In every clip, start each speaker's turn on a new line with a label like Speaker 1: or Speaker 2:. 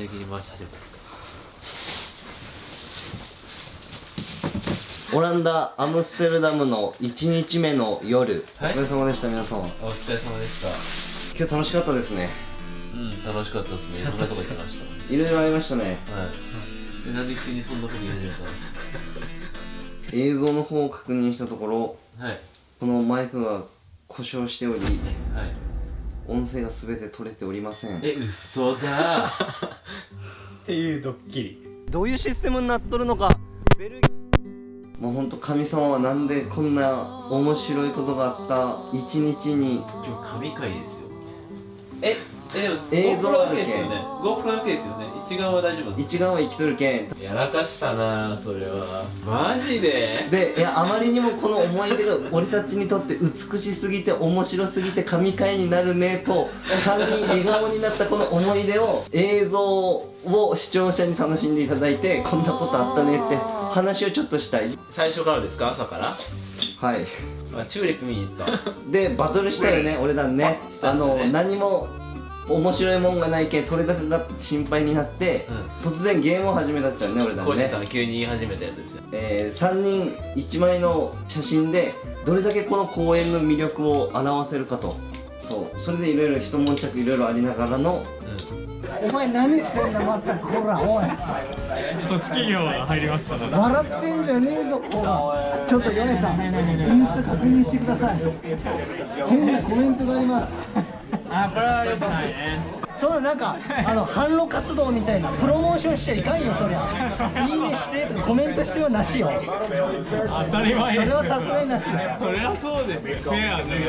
Speaker 1: 体的に回し始めたんですか
Speaker 2: オランダアムステルダムの1日目の夜、
Speaker 1: はい
Speaker 2: お疲れ様でした皆さん。
Speaker 1: お疲れ様でした。
Speaker 2: 今日楽しかったですね。
Speaker 1: うん楽しかったですね。いろんなとこ行きまし
Speaker 2: いろいろありましたね。
Speaker 1: たはい。でなんで急にそんなこと言い始めた
Speaker 2: 映像の方を確認したところ
Speaker 1: かはい。
Speaker 2: このマイクが故障しており
Speaker 1: はい
Speaker 2: 音声が全て取れておりません。
Speaker 1: え嘘だ。
Speaker 3: っていうドッキリ。
Speaker 2: どういうシステムになっとるのか。ベルギもうほんと神様はなんでこんな面白いことがあった一日に。
Speaker 1: 今日神回ですよ。ええでも
Speaker 2: 映像あるけん。
Speaker 1: ですよね。GoPro だけですよね。一眼は大丈夫です
Speaker 2: 一眼は生きとるけん。
Speaker 1: やらかしたなそれは。マジで？
Speaker 2: でいやあまりにもこの思い出が俺たちにとって美しすぎて面白すぎて神回になるねと3人笑顔になったこの思い出を映像を視聴者に楽しんでいただいてこんなことあったねって話をちょっとしたい。
Speaker 1: 最初からですか？朝から？
Speaker 2: はい。
Speaker 1: あチューリップ見に行った。
Speaker 2: でバトルしたよね俺らね。あの何も面白いもんがないけん取れ高が心配になって、突然ゲームを始めたっちゃうね俺らね。
Speaker 1: コーシーさんが急に言い始めたやつですよ。
Speaker 2: えー、3人1枚の写真でどれだけこの公園の魅力を表せるかと。そう。それでいろいろ一悶着いろいろありながらの
Speaker 4: お前何してんだまたこらおい。
Speaker 3: 組織業が入りましたね。
Speaker 4: 笑ってんじゃねえぞこら。ちょっとヨネさんインスタ確認してください。変なコメントがあります
Speaker 3: あこれは良くないね
Speaker 4: そうだなんかあの販路活動みたいなプロモーションしちゃいかんよそりゃ。いいねしてとかコメントしてはなしよ。
Speaker 3: 当たり前。
Speaker 4: それはさすがになし
Speaker 3: それはそうですよフェアじゃない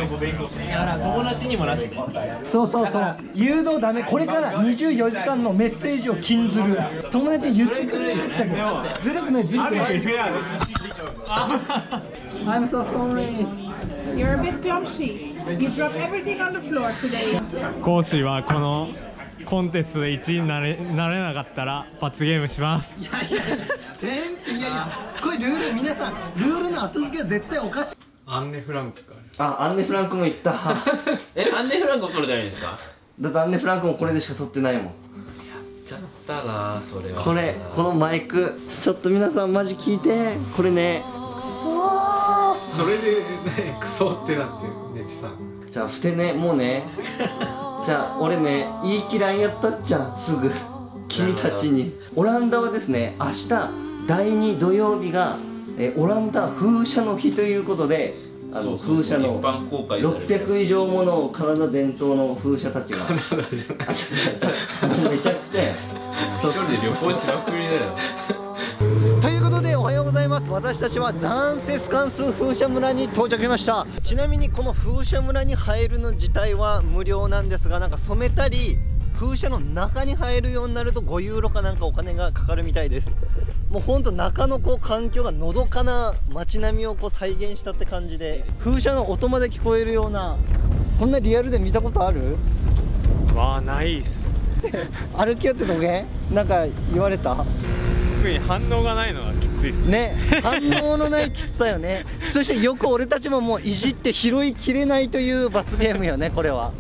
Speaker 3: だから友達にもなって
Speaker 4: そうそうそう誘導ダメこれから24時間のメッセージを禁ずる友達に言ってくれるっちゃけどずるくないずるくない I'm so sorry
Speaker 5: You're a bit clumsy. You dropped everything on the floor today.
Speaker 3: 講師はこのコンテストで1位になれなれなかったら罰ゲームします。
Speaker 4: いやいや全いやいやこれルール皆さんルールの後付けは絶対おかしい。
Speaker 3: アンネ・フランクか。
Speaker 2: あアンネ・フランクも言った。だ
Speaker 1: えアンネ・フランクを取るためにですか？
Speaker 2: ってアンネ・フランクもこれでしか撮ってないもん。
Speaker 1: ちゃったなそれは。
Speaker 2: これこのマイク。ちょっと皆さんマジ聞いて。これね
Speaker 3: それでねクソってなって寝てた
Speaker 2: じゃあふてねもうね。じゃあ俺ね言い嫌いやったっちゃんすぐ。君たちに。オランダはですね明日第2土曜日が、えーオランダ風車の日ということであの風車の
Speaker 1: 一般公開される
Speaker 2: 600以上ものカナダ伝統の風車たちが。めちゃくちゃやそう
Speaker 1: 一人で旅行しまくりだよ
Speaker 4: 私たちはザンセスカンス風車村に到着しました。ちなみにこの風車村に入るの自体は無料なんですがなんか染めたり風車の中に入るようになると5ユーロかなんかお金がかかるみたいです。もうほんと中のこう環境がのどかな街並みをこう再現したって感じで。風車の音まで聞こえるようなこんなリアルで見たことある？
Speaker 3: わあないっす。
Speaker 4: 歩きよってどげ？なんか言われた？
Speaker 3: 特に反応がないのがきついっす
Speaker 4: ね。反応のないきつさよね。そしてよく俺たちももういじって拾いきれないという罰ゲームよねこれは。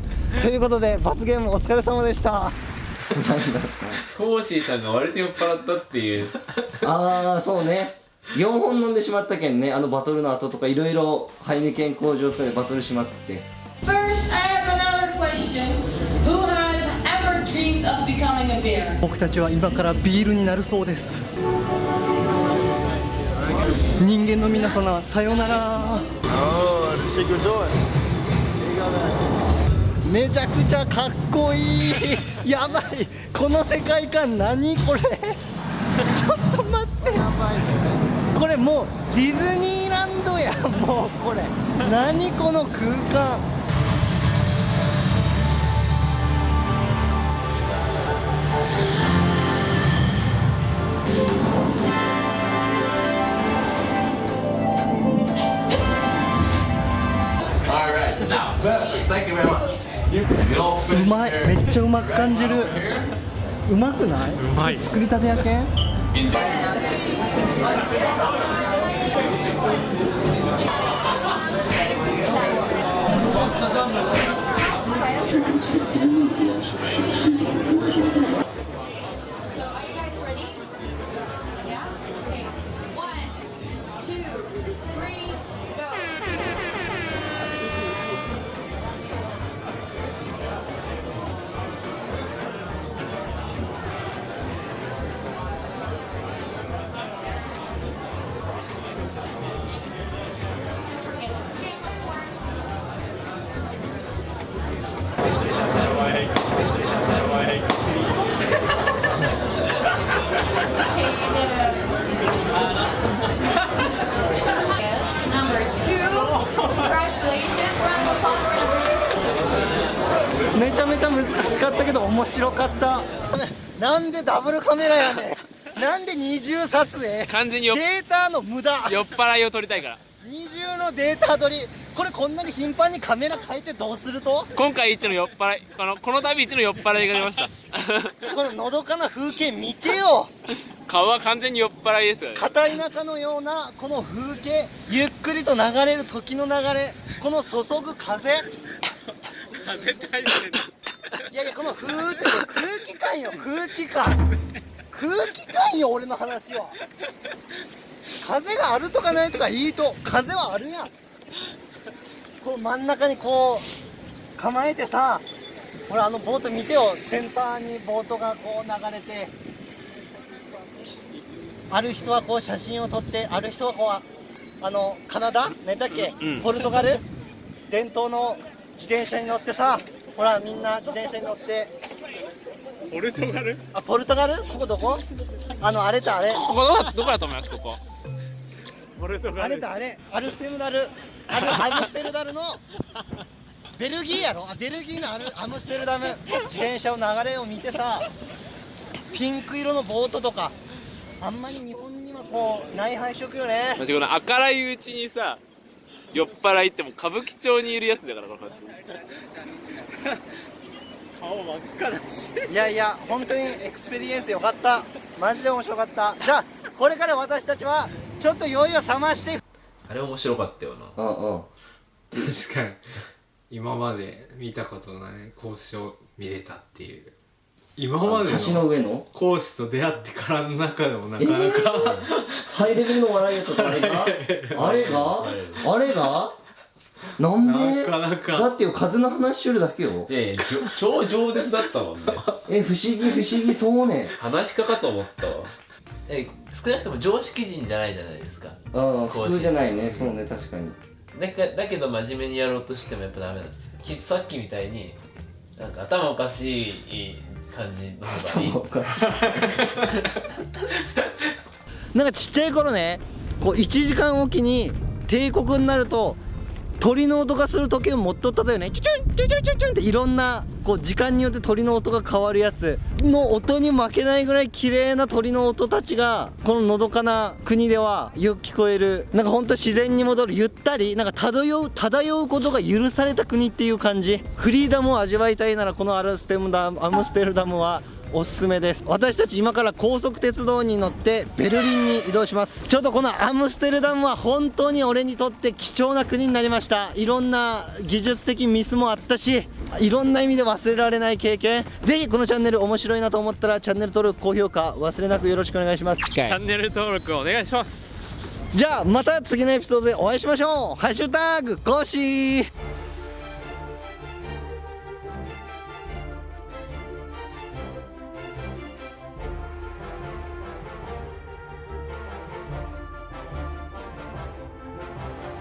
Speaker 4: ということで罰ゲームお疲れ様でした。
Speaker 1: コーシーさんが割と酔っ払ったっていう。
Speaker 2: ああそうね。4本飲んでしまったけんねあのバトルの後とかいろいろハイネケン工場とかでバトルしまくって。
Speaker 6: First, I have another question. Who has ever dreamed of becoming a bear?
Speaker 4: 僕たちは今からビールになるそうです人間の皆様さようなら。めちゃくちゃかっこいい。やばい。この世界観何これ。ちょっと待って。これもうディズニーランドやもうこれ。何この空間ちゃうまく感じる。うまくない？う
Speaker 3: まい。
Speaker 4: 作りたてやけ？ん めちゃめちゃ難しかったけど面白かった。なんでダブルカメラやねん。なんで二重撮影？
Speaker 7: 完全によ
Speaker 4: データの無駄。
Speaker 7: 酔っ払いを撮りたいから。
Speaker 4: 二重のデータ取り。これこんなに頻繁にカメラ変えてどうすると？
Speaker 7: 今回一の酔っ払いこのこの度一の酔っ払いが出ました。
Speaker 4: こののどかな風景見てよ。
Speaker 7: 顔は完全に酔っ払いです
Speaker 4: 片田舎のようなこの風景ゆっくりと流れる時の流れこの注ぐ風
Speaker 7: 風大変
Speaker 4: い。やいやこの風って空気感よ空気感。空気感よ俺の話は。風があるとかないとかいいと風はあるやん。こう真ん中にこう構えてさほらあのボート見てよ。センターにボートがこう流れてある人はこう写真を撮ってある人はこうあのカナダ？何だっけ、
Speaker 7: うん。
Speaker 4: ポルトガル？伝統の自転車に乗ってさほらみんな自転車に乗って。
Speaker 7: ポルトガル？
Speaker 4: あポルトガル？ここどこ？あのあれとあれ。
Speaker 7: ここどこ？だどこだと思います？ここ。ポルト
Speaker 4: あれとあれ。アルステムダル。アルアムステルダルの。ベルギーやろ？あベルギーのアルアムステルダム。自転車の流れを見てさピンク色のボートとか。あんまり日本にはこうない配色よね。
Speaker 7: マジこの明るいうちにさ酔っ払いってもう歌舞伎町にいるやつだからこの
Speaker 4: いやいや本当に experience よかった。マジで面白かった。じゃあこれから私たちはちょっと酔いを覚まして。
Speaker 1: あれ面白かったよな。
Speaker 2: うんうん。
Speaker 3: 確かに。今まで見たことない講師を見れたっていう今まで
Speaker 2: 橋の
Speaker 3: の
Speaker 2: 上の？
Speaker 3: 講師と出会ってからの中でもなかなか、
Speaker 2: ハイレベルの笑いやったとあれが？あれが？あれが？なんで？
Speaker 3: なかなか。
Speaker 2: だってよ風の話しよるだけよ。
Speaker 1: いやいやじょ超饒舌だったもんね。
Speaker 2: え不思議不思議そうね。
Speaker 1: 話し家かと思ったわ。え少なくとも常識人じゃないじゃないですか。
Speaker 2: うん普通じゃないね。そうね確かに。
Speaker 1: だかだけど真面目にやろうとしてもやっぱダメなんですよ。きさっきみたいになんか頭おかしい感じの方がい
Speaker 2: い。
Speaker 4: なんかちっちゃい頃ねこう1時間おきに帝国になると鳥の音がする時計を持っとったよね。チュチュンチュチュンチュチュンっていろんなこう時間によって鳥の音が変わるやつの音に負けないぐらい綺麗な鳥の音たちがこののどかな国ではよく聞こえる。なんかほんと自然に戻るゆったりなんか漂う漂うことが許された国っていう感じ。フリーダムを味わいたいならこのアルステムダムアムステルダムはおすすめです。私たち今から高速鉄道に乗ってベルリンに移動します。ちょっとこのアムステルダムは本当に俺にとって貴重な国になりました。いろんな技術的ミスもあったしいろんな意味で忘れられない経験。ぜひこのチャンネル面白いなと思ったらチャンネル登録高評価忘れなくよろしくお願いします。
Speaker 7: チャンネル登録お願いします。
Speaker 4: じゃあまた次のエピソードでお会いしましょう。ハッシュタグコーシー